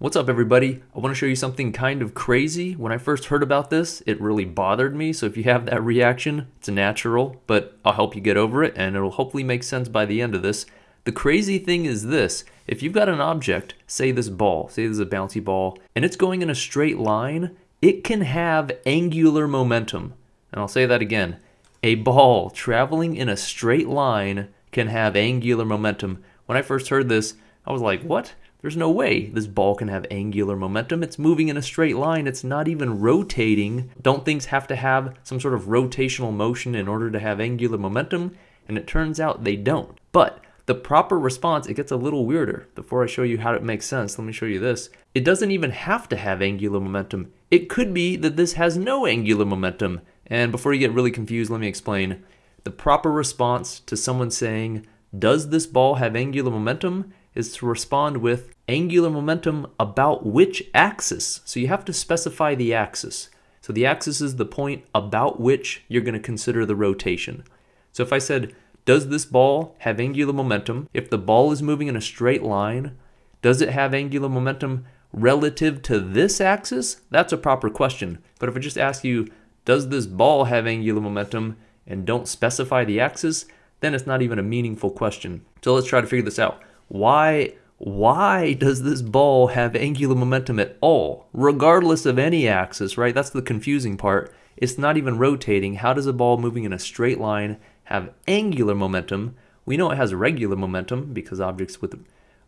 What's up everybody? I want to show you something kind of crazy. When I first heard about this, it really bothered me. So if you have that reaction, it's natural, but I'll help you get over it and it'll hopefully make sense by the end of this. The crazy thing is this, if you've got an object, say this ball, say this is a bouncy ball, and it's going in a straight line, it can have angular momentum. And I'll say that again. A ball traveling in a straight line can have angular momentum. When I first heard this, I was like, what? There's no way this ball can have angular momentum. It's moving in a straight line. It's not even rotating. Don't things have to have some sort of rotational motion in order to have angular momentum? And it turns out they don't. But the proper response, it gets a little weirder. Before I show you how it makes sense, let me show you this. It doesn't even have to have angular momentum. It could be that this has no angular momentum. And before you get really confused, let me explain. The proper response to someone saying, does this ball have angular momentum? Is to respond with angular momentum about which axis. So you have to specify the axis. So the axis is the point about which you're going to consider the rotation. So if I said, does this ball have angular momentum? If the ball is moving in a straight line, does it have angular momentum relative to this axis? That's a proper question. But if I just ask you, does this ball have angular momentum and don't specify the axis, then it's not even a meaningful question. So let's try to figure this out why why does this ball have angular momentum at all? Regardless of any axis right? That's the confusing part. It's not even rotating. How does a ball moving in a straight line have angular momentum? We know it has regular momentum because objects with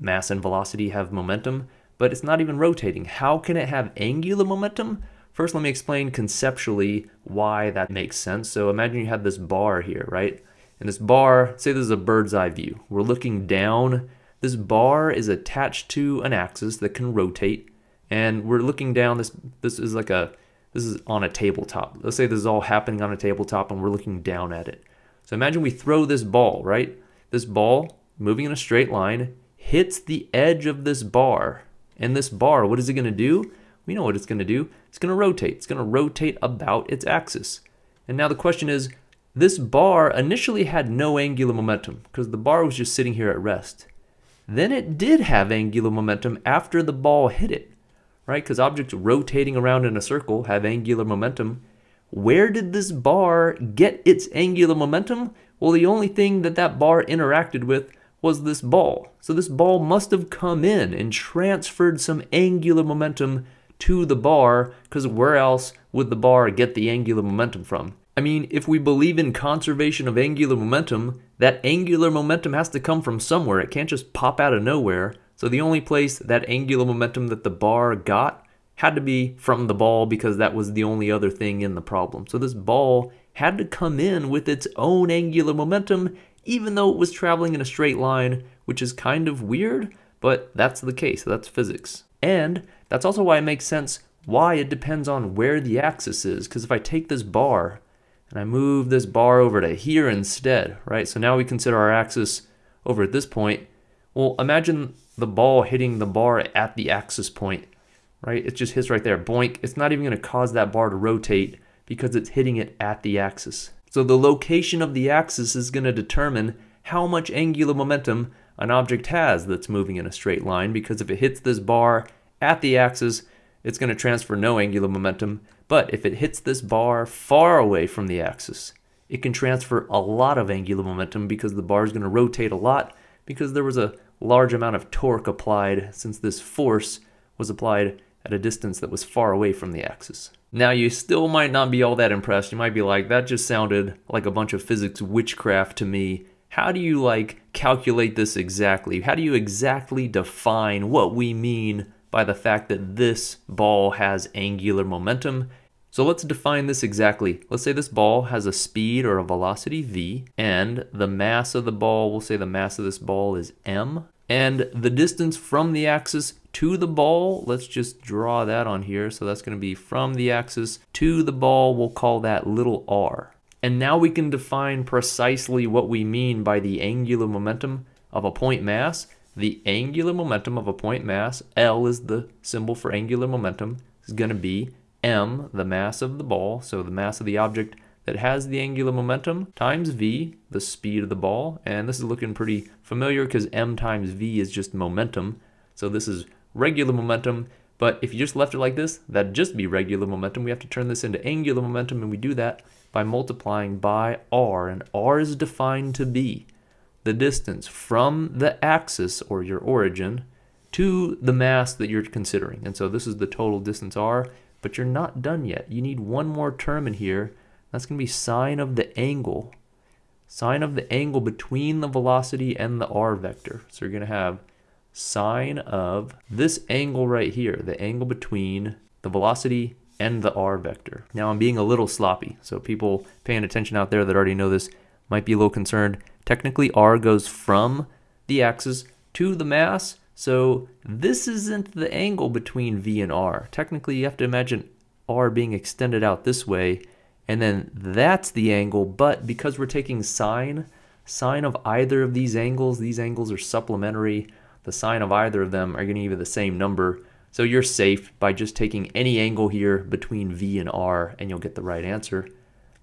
mass and velocity have momentum but it's not even rotating. How can it have angular momentum? First let me explain conceptually why that makes sense. So imagine you have this bar here right? And this bar say this is a bird's eye view. We're looking down this bar is attached to an axis that can rotate, and we're looking down. This this is like a this is on a tabletop. Let's say this is all happening on a tabletop, and we're looking down at it. So imagine we throw this ball, right? This ball moving in a straight line hits the edge of this bar, and this bar, what is it going to do? We know what it's going to do. It's going to rotate. It's going to rotate about its axis. And now the question is, this bar initially had no angular momentum because the bar was just sitting here at rest then it did have angular momentum after the ball hit it, right? Because objects rotating around in a circle have angular momentum. Where did this bar get its angular momentum? Well, the only thing that that bar interacted with was this ball. So this ball must have come in and transferred some angular momentum to the bar, because where else would the bar get the angular momentum from? I mean, if we believe in conservation of angular momentum, that angular momentum has to come from somewhere. It can't just pop out of nowhere. So the only place that angular momentum that the bar got had to be from the ball because that was the only other thing in the problem. So this ball had to come in with its own angular momentum, even though it was traveling in a straight line, which is kind of weird, but that's the case. That's physics. And that's also why it makes sense why it depends on where the axis is. Because if I take this bar and I move this bar over to here instead, right? So now we consider our axis over at this point. Well, imagine the ball hitting the bar at the axis point, right? It just hits right there, boink. It's not even gonna cause that bar to rotate because it's hitting it at the axis. So the location of the axis is gonna determine how much angular momentum an object has that's moving in a straight line because if it hits this bar at the axis, it's going to transfer no angular momentum. But if it hits this bar far away from the axis, it can transfer a lot of angular momentum because the bar is going to rotate a lot because there was a large amount of torque applied since this force was applied at a distance that was far away from the axis. Now you still might not be all that impressed. You might be like, that just sounded like a bunch of physics witchcraft to me. How do you like calculate this exactly? How do you exactly define what we mean by the fact that this ball has angular momentum. So let's define this exactly. Let's say this ball has a speed or a velocity v, and the mass of the ball, we'll say the mass of this ball is m, and the distance from the axis to the ball, let's just draw that on here. So that's going to be from the axis to the ball, we'll call that little r. And now we can define precisely what we mean by the angular momentum of a point mass the angular momentum of a point mass, L is the symbol for angular momentum, is going to be m, the mass of the ball, so the mass of the object that has the angular momentum, times v, the speed of the ball, and this is looking pretty familiar because m times v is just momentum, so this is regular momentum. But if you just left it like this, that'd just be regular momentum. We have to turn this into angular momentum, and we do that by multiplying by r. And r is defined to be the distance from the axis, or your origin, to the mass that you're considering. And so this is the total distance r, but you're not done yet. You need one more term in here. That's going to be sine of the angle. Sine of the angle between the velocity and the r vector. So you're going to have sine of this angle right here, the angle between the velocity and the r vector. Now I'm being a little sloppy, so people paying attention out there that already know this might be a little concerned. Technically r goes from the axis to the mass, so this isn't the angle between v and r. Technically you have to imagine r being extended out this way, and then that's the angle, but because we're taking sine, sine of either of these angles, these angles are supplementary, the sine of either of them are going to give you the same number. So you're safe by just taking any angle here between V and R and you'll get the right answer.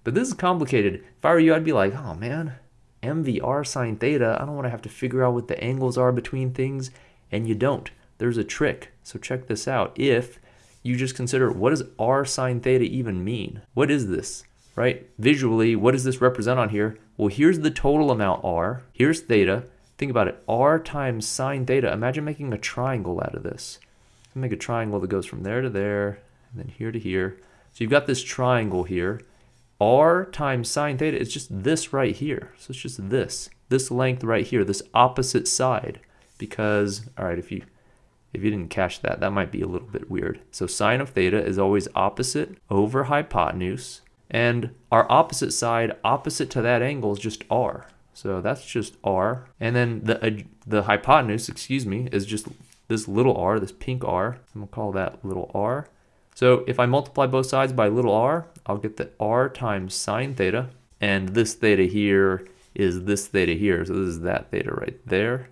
But this is complicated. If I were you, I'd be like, oh man, MVR sine theta, I don't want to have to figure out what the angles are between things. And you don't. There's a trick. So check this out. If you just consider what does R sine theta even mean? What is this? Right? Visually, what does this represent on here? Well, here's the total amount R. Here's theta. Think about it, r times sine theta. Imagine making a triangle out of this. Make a triangle that goes from there to there, and then here to here. So you've got this triangle here. R times sine theta is just this right here. So it's just this, this length right here, this opposite side. Because, all right, if you if you didn't catch that, that might be a little bit weird. So sine of theta is always opposite over hypotenuse. And our opposite side, opposite to that angle, is just r. So that's just r. And then the, uh, the hypotenuse, excuse me, is just this little r, this pink r. I'm to call that little r. So if I multiply both sides by little r, I'll get that r times sine theta. And this theta here is this theta here. So this is that theta right there.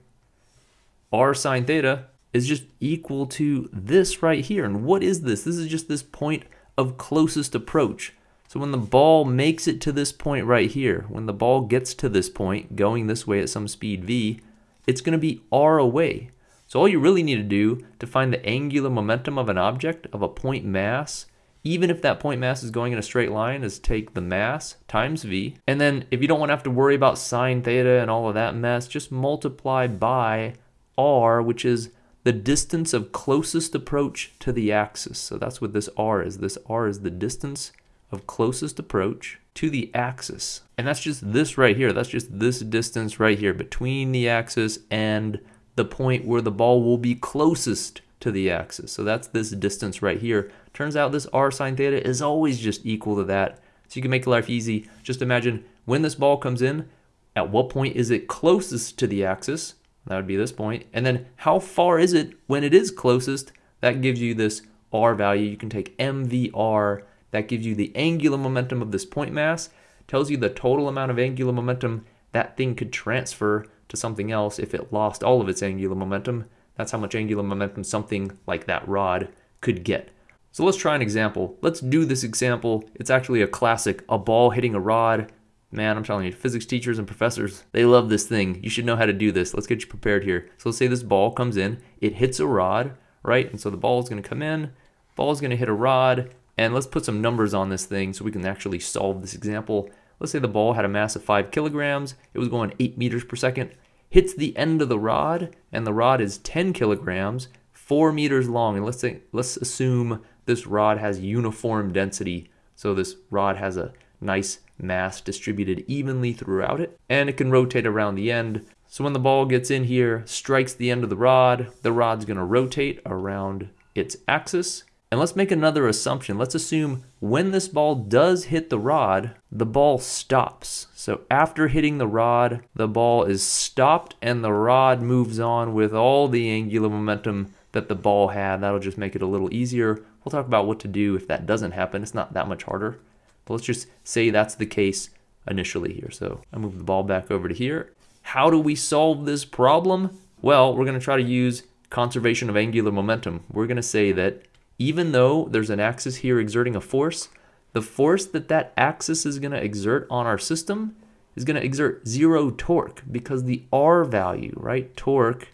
r sine theta is just equal to this right here. And what is this? This is just this point of closest approach. So when the ball makes it to this point right here, when the ball gets to this point, going this way at some speed v, it's going to be r away. So all you really need to do to find the angular momentum of an object, of a point mass, even if that point mass is going in a straight line, is take the mass times v. And then if you don't want to have to worry about sine theta and all of that mess, just multiply by r, which is the distance of closest approach to the axis. So that's what this r is. This r is the distance of closest approach to the axis. And that's just this right here. That's just this distance right here between the axis and the point where the ball will be closest to the axis. So that's this distance right here. Turns out this r sine theta is always just equal to that. So you can make life easy. Just imagine when this ball comes in, at what point is it closest to the axis? That would be this point. And then how far is it when it is closest? That gives you this r value. You can take mvr that gives you the angular momentum of this point mass, tells you the total amount of angular momentum that thing could transfer to something else if it lost all of its angular momentum. That's how much angular momentum something like that rod could get. So let's try an example. Let's do this example. It's actually a classic, a ball hitting a rod. Man, I'm telling you, physics teachers and professors, they love this thing. You should know how to do this. Let's get you prepared here. So let's say this ball comes in, it hits a rod, right? And so the ball is gonna come in, ball is gonna hit a rod, and let's put some numbers on this thing so we can actually solve this example. Let's say the ball had a mass of 5 kilograms, it was going 8 meters per second, hits the end of the rod, and the rod is 10 kilograms, 4 meters long. And let's, say, let's assume this rod has uniform density. So this rod has a nice mass distributed evenly throughout it, and it can rotate around the end. So when the ball gets in here, strikes the end of the rod, the rod's gonna rotate around its axis, and let's make another assumption. Let's assume when this ball does hit the rod, the ball stops. So after hitting the rod, the ball is stopped and the rod moves on with all the angular momentum that the ball had. That'll just make it a little easier. We'll talk about what to do if that doesn't happen. It's not that much harder. But let's just say that's the case initially here. So I move the ball back over to here. How do we solve this problem? Well, we're going to try to use conservation of angular momentum. We're going to say that even though there's an axis here exerting a force, the force that that axis is going to exert on our system is going to exert zero torque because the R value, right, torque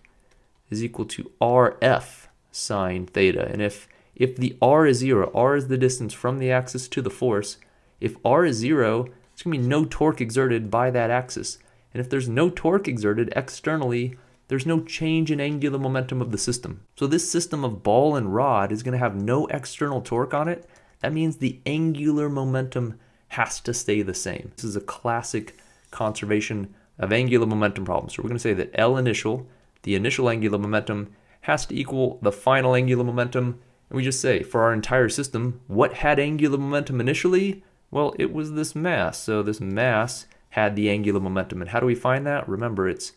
is equal to RF. sine theta. And if, if the r is 0, r is the distance from the axis to the force, if r is 0, there's going to be no torque exerted by that axis. And if there's no torque exerted externally, there's no change in angular momentum of the system. So this system of ball and rod is going to have no external torque on it. That means the angular momentum has to stay the same. This is a classic conservation of angular momentum problem. So we're going to say that L initial, the initial angular momentum, has to equal the final angular momentum. And we just say, for our entire system, what had angular momentum initially? Well, it was this mass. So this mass had the angular momentum. And how do we find that? Remember, it's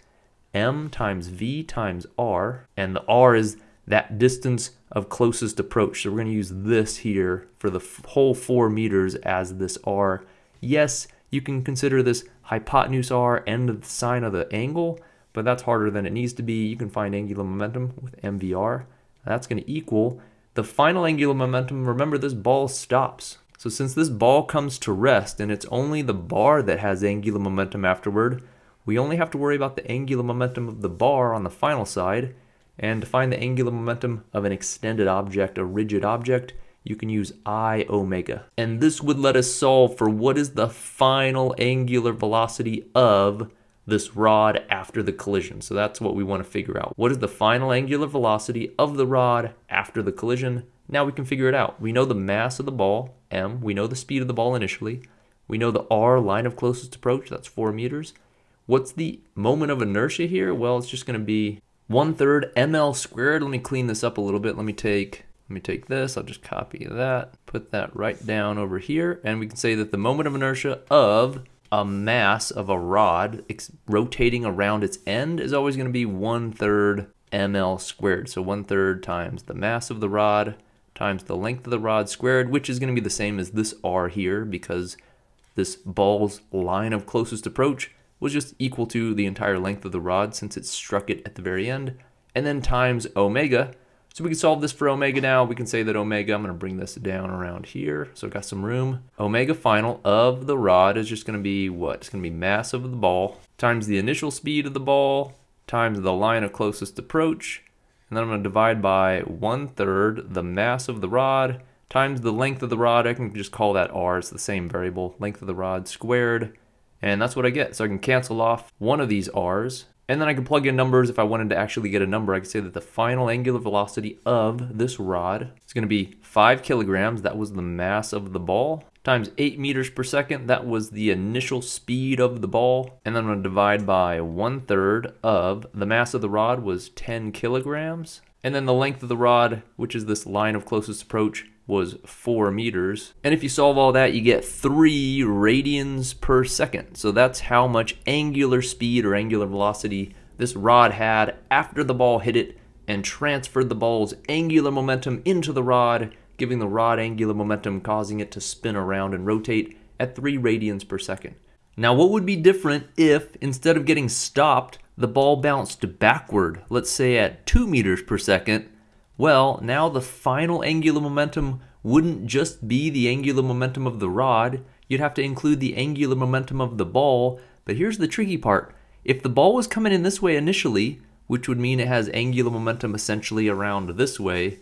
m times v times r, and the r is that distance of closest approach. So we're going to use this here for the whole 4 meters as this r. Yes, you can consider this hypotenuse r and the sine of the angle, but that's harder than it needs to be. You can find angular momentum with mvr. That's going to equal the final angular momentum. Remember, this ball stops. So since this ball comes to rest and it's only the bar that has angular momentum afterward, we only have to worry about the angular momentum of the bar on the final side, and to find the angular momentum of an extended object, a rigid object, you can use I omega. And this would let us solve for what is the final angular velocity of this rod after the collision. So that's what we want to figure out. What is the final angular velocity of the rod after the collision? Now we can figure it out. We know the mass of the ball, m. We know the speed of the ball initially. We know the r, line of closest approach, that's 4 meters. What's the moment of inertia here? Well, it's just going to be 1 third ml squared. Let me clean this up a little bit. Let me take let me take this, I'll just copy that, put that right down over here, and we can say that the moment of inertia of a mass of a rod rotating around its end is always going to be one third ml squared. So one third times the mass of the rod times the length of the rod squared, which is going to be the same as this r here because this ball's line of closest approach was just equal to the entire length of the rod since it struck it at the very end, and then times omega. So we can solve this for omega now. We can say that omega, I'm going to bring this down around here, so I've got some room. Omega final of the rod is just going to be what? It's going to be mass of the ball times the initial speed of the ball times the line of closest approach, and then I'm to divide by one third the mass of the rod times the length of the rod. I can just call that r, it's the same variable, length of the rod squared and that's what I get. So I can cancel off one of these r's, and then I can plug in numbers. If I wanted to actually get a number, I could say that the final angular velocity of this rod is going to be 5 kilograms. That was the mass of the ball. Times 8 meters per second. That was the initial speed of the ball. And then I'm going to divide by one third of the mass of the rod was 10 kilograms. And then the length of the rod, which is this line of closest approach, was 4 meters. And if you solve all that, you get 3 radians per second. So that's how much angular speed or angular velocity this rod had after the ball hit it and transferred the ball's angular momentum into the rod, giving the rod angular momentum, causing it to spin around and rotate at 3 radians per second. Now, what would be different if, instead of getting stopped, the ball bounced backward, let's say at 2 meters per second, well, now the final angular momentum wouldn't just be the angular momentum of the rod, you'd have to include the angular momentum of the ball. But here's the tricky part. If the ball was coming in this way initially, which would mean it has angular momentum essentially around this way,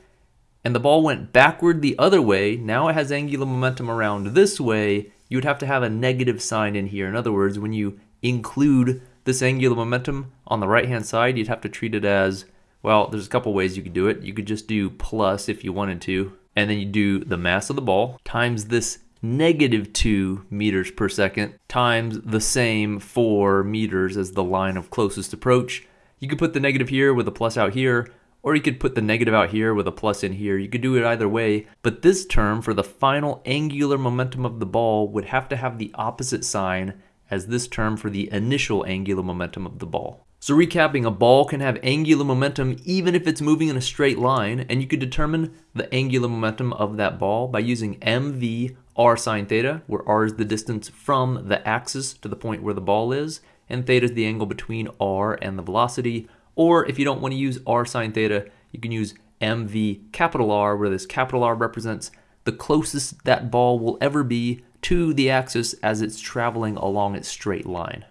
and the ball went backward the other way, now it has angular momentum around this way, you would have to have a negative sign in here. In other words, when you include this angular momentum on the right hand side, you'd have to treat it as well, there's a couple ways you could do it. You could just do plus if you wanted to, and then you do the mass of the ball times this negative 2 meters per second times the same 4 meters as the line of closest approach. You could put the negative here with a plus out here, or you could put the negative out here with a plus in here. You could do it either way, but this term for the final angular momentum of the ball would have to have the opposite sign as this term for the initial angular momentum of the ball. So recapping, a ball can have angular momentum even if it's moving in a straight line, and you could determine the angular momentum of that ball by using mv r sine theta, where r is the distance from the axis to the point where the ball is, and theta is the angle between r and the velocity. Or if you don't want to use r sine theta, you can use mv capital R, where this capital R represents the closest that ball will ever be to the axis as it's traveling along its straight line.